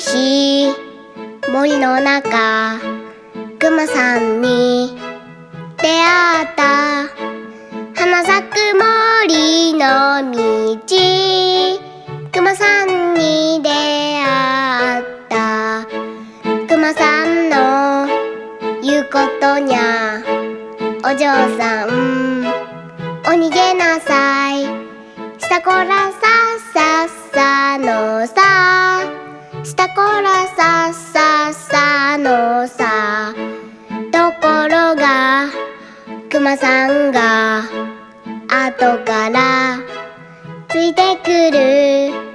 森の中くまさんに出会った。花咲く森の道くまさんに出会った。くまさんの言うことにゃお嬢さんお逃げなさい。したこらさっさっさのさ。らさっさっさのさところがくまさんが後からついてくる。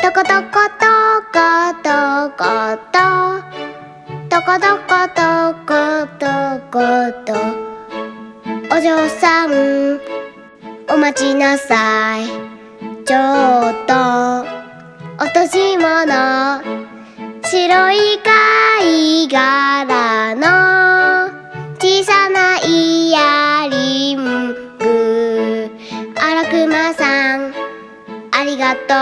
とことことことこととことことことことお嬢さんお待ちなさいちょっと落とし物白い貝殻の小さなイヤリング。あらくまさんありがと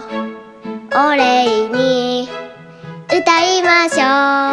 う。お礼に歌いましょう。